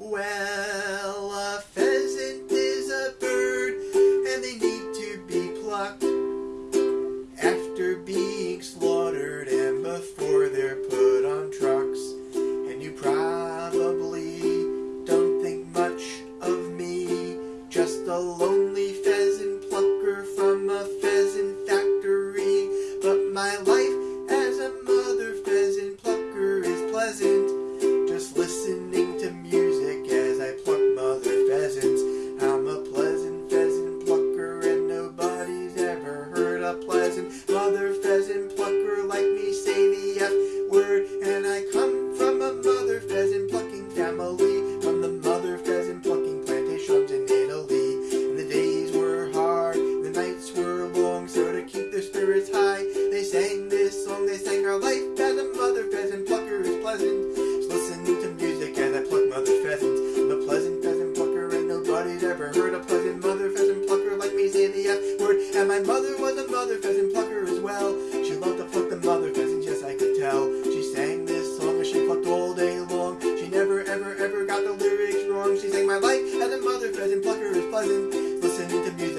Well, a pheasant is a bird, and they need to be plucked after being slaughtered and before they're put on trucks. And you probably don't think much of me, just a lonely pheasant plucker from life as a mother pheasant plucker is pleasant. Just to music as I pluck mother pheasants. I'm a pleasant pheasant plucker and nobody's ever heard a pleasant mother pheasant plucker like me say the F word. And my mother was a mother pheasant plucker as well. She loved to pluck the mother pheasants, yes I could tell. She sang this song as she plucked all day long. She never ever ever got the lyrics wrong. She sang my life as a mother pheasant plucker is pleasant. Listen to music.